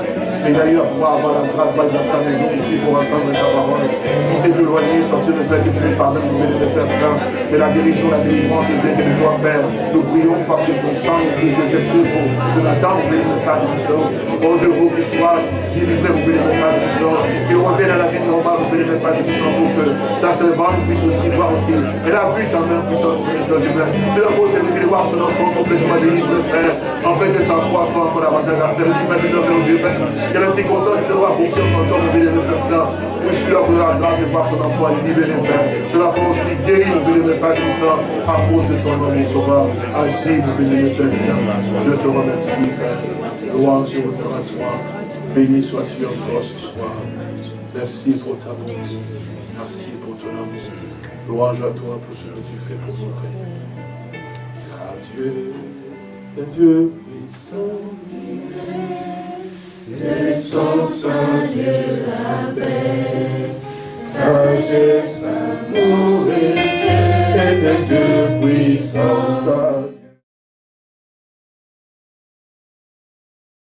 Et d'ailleurs, pouvoir avoir la grâce de ta maison ici pour entendre ta parole. Si c'est éloigné, parce que le Père, que tu me pardonnes, mon Dieu, Père Saint. Mais la guérison, la délivrance, le Dieu, de toi, Père. Nous prions parce que ton sang, est versé pour Jonathan, mon Dieu, Père Oh Dieu, vous qui soit délivré, mon Dieu, Père puissant. Et revienne à la vie normale, mon Dieu, Père puissant, pour que ta servante puisse aussi voir aussi. Elle a vu ta main puissante, mon Dieu. Mais la cause, c'est de voir son enfant complètement délivré Père, afin que sa foi soit encore davantage à faire. Maintenant, mon Dieu, Père, que la circonstance de avoir confiance en toi, de Père Saint. Je suis là pour la grâce de voir son enfant libéré, Père. La fais aussi guéri, mon Dieu, de Père Saint, à cause de ton nom, sauveur. Agis, Dieu, de Père. Je te remercie, Père. Louange et honneur à toi. Béni sois-tu encore ce soir. Merci pour ta bonté. Merci pour ton amour. Louange à toi pour ce que tu fais pour nous, Père. Dieu. Dieu puissant, descend Saint Dieu la paix, sagesse, amour et Dieu, et Dieu puissant.